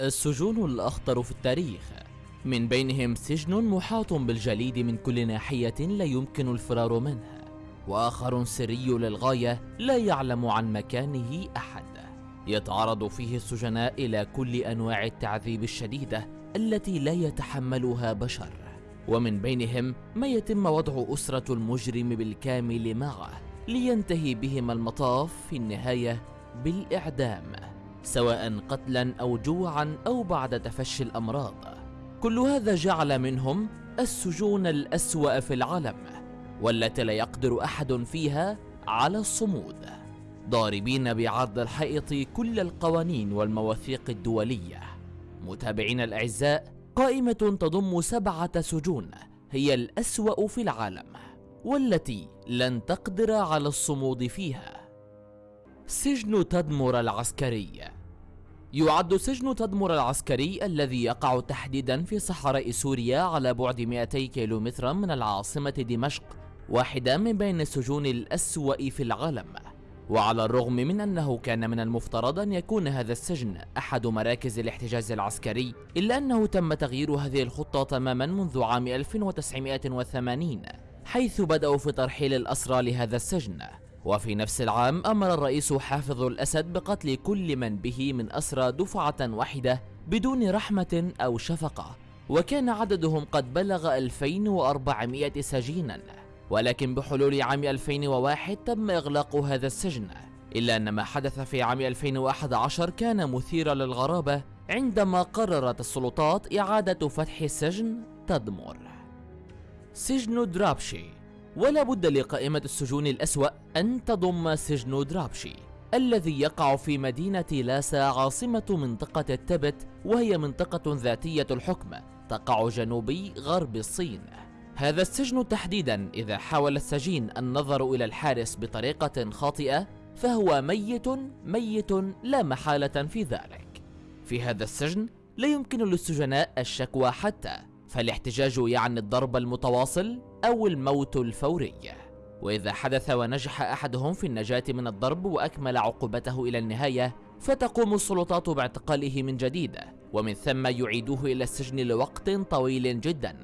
السجون الأخطر في التاريخ. من بينهم سجن محاط بالجليد من كل ناحية لا يمكن الفرار منه وآخر سري للغاية لا يعلم عن مكانه أحد. يتعرض فيه السجناء إلى كل أنواع التعذيب الشديدة التي لا يتحملها بشر. ومن بينهم ما يتم وضع أسرة المجرم بالكامل معه لينتهي بهم المطاف في النهاية بالإعدام. سواء قتلا أو جوعا أو بعد تفشي الأمراض. كل هذا جعل منهم السجون الأسوأ في العالم والتي لا يقدر أحد فيها على الصمود. ضاربين بعرض الحائط كل القوانين والمواثيق الدولية. متابعين الأعزاء قائمة تضم سبعة سجون هي الأسوأ في العالم والتي لن تقدر على الصمود فيها. سجن تدمر العسكري. يعد سجن تدمر العسكري الذي يقع تحديدا في صحراء سوريا على بعد 200 كيلومترا من العاصمة دمشق واحدة من بين السجون الأسوأ في العالم. وعلى الرغم من أنه كان من المفترض أن يكون هذا السجن أحد مراكز الاحتجاز العسكري إلا أنه تم تغيير هذه الخطة تماما منذ عام 1980 حيث بدأوا في ترحيل الأسرى لهذا السجن. وفي نفس العام أمر الرئيس حافظ الأسد بقتل كل من به من أسرى دفعة واحدة بدون رحمة أو شفقة وكان عددهم قد بلغ 2400 سجينا. ولكن بحلول عام 2001 تم إغلاق هذا السجن إلا أن ما حدث في عام 2011 كان مثيرا للغرابة عندما قررت السلطات إعادة فتح سجن تدمر. سجن درابشي. ولا بد لقائمة السجون الأسوأ أن تضم سجن درابشي الذي يقع في مدينة لاسا عاصمة منطقة التبت وهي منطقة ذاتية الحكم تقع جنوبي غرب الصين. هذا السجن تحديدا إذا حاول السجين النظر إلى الحارس بطريقة خاطئة فهو ميت ميت لا محالة في ذلك. في هذا السجن لا يمكن للسجناء الشكوى حتى فالاحتجاج يعني الضرب المتواصل أو الموت الفوري. وإذا حدث ونجح أحدهم في النجاة من الضرب وأكمل عقوبته إلى النهاية فتقوم السلطات باعتقاله من جديد ومن ثم يعيدوه إلى السجن لوقت طويل جدا.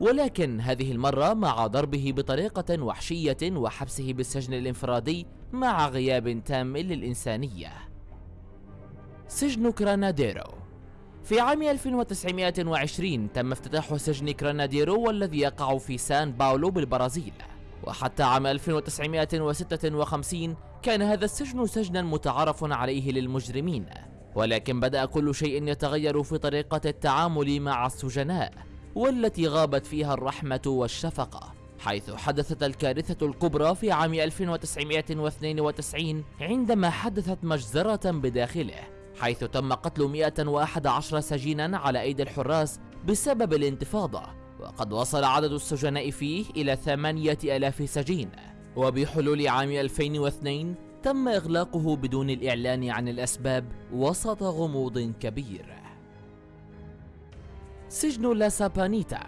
ولكن هذه المرة مع ضربه بطريقة وحشية وحبسه بالسجن الإنفرادي مع غياب تام للإنسانية. سجن كراناديرو. في عام 1920 تم افتتاح سجن كراناديرو والذي يقع في سان باولو بالبرازيل. وحتى عام 1956 كان هذا السجن سجنا متعارف عليه للمجرمين. ولكن بدأ كل شيء يتغير في طريقة التعامل مع السجناء والتي غابت فيها الرحمة والشفقة حيث حدثت الكارثة الكبرى في عام 1992 عندما حدثت مجزرة بداخله. حيث تم قتل 111 سجينا على أيدي الحراس بسبب الانتفاضة وقد وصل عدد السجناء فيه إلى 8000 سجين. وبحلول عام 2002 تم إغلاقه بدون الإعلان عن الأسباب وسط غموض كبير. سجن لا سابانيتا.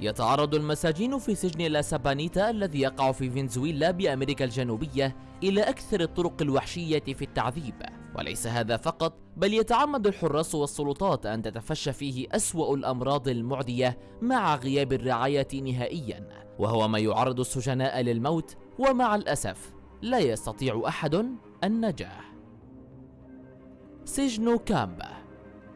يتعرض المساجين في سجن لا سابانيتا الذي يقع في فنزويلا بأمريكا الجنوبية إلى أكثر الطرق الوحشية في التعذيب. وليس هذا فقط بل يتعمد الحراس والسلطات أن تتفشى فيه أسوأ الأمراض المعدية مع غياب الرعاية نهائيا وهو ما يعرض السجناء للموت ومع الأسف لا يستطيع أحد النجاة سجن كامبا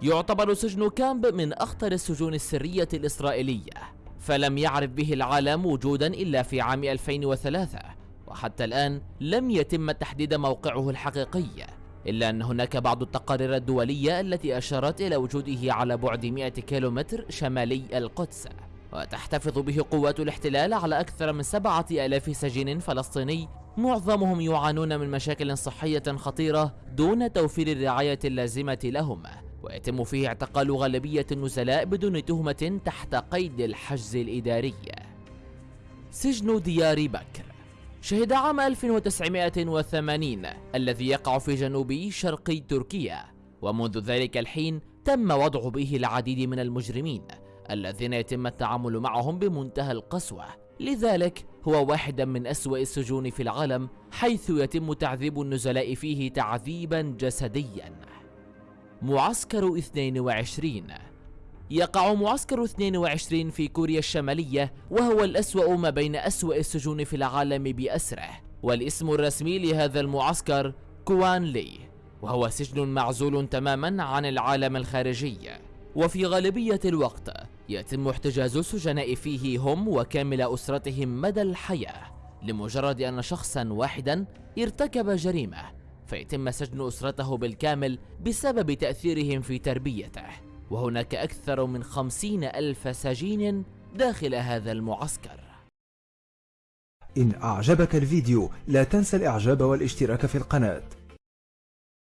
يعتبر سجن كامب من أخطر السجون السرية الإسرائيلية فلم يعرف به العالم وجودا إلا في عام 2003 وحتى الآن لم يتم تحديد موقعه الحقيقي. إلا أن هناك بعض التقارير الدولية التي أشارت إلى وجوده على بعد 100 كيلومتر شمالي القدس وتحتفظ به قوات الاحتلال على أكثر من سبعة ألاف سجين فلسطيني. معظمهم يعانون من مشاكل صحية خطيرة دون توفير الرعاية اللازمة لهم ويتم فيه اعتقال غالبية النزلاء بدون تهمة تحت قيد الحجز الإداري. سجن ديار بكر. شهد عام 1980 الذي يقع في جنوب شرقي تركيا ومنذ ذلك الحين تم وضع به العديد من المجرمين الذين يتم التعامل معهم بمنتهى القسوة. لذلك هو واحدا من أسوأ السجون في العالم حيث يتم تعذيب النزلاء فيه تعذيبا جسديا. معسكر 22 يقع معسكر 22 في كوريا الشمالية وهو الأسوأ ما بين أسوأ السجون في العالم بأسره. والاسم الرسمي لهذا المعسكر كوان لي وهو سجن معزول تماما عن العالم الخارجي. وفي غالبية الوقت يتم احتجاز السجناء فيه هم وكامل أسرتهم مدى الحياة لمجرد أن شخصا واحدا ارتكب جريمة فيتم سجن أسرته بالكامل بسبب تأثيرهم في تربيته. وهناك أكثر من خمسين ألف سجين داخل هذا المعسكر. إن أعجبك الفيديو لا تنسى الإعجاب والاشتراك في القناة.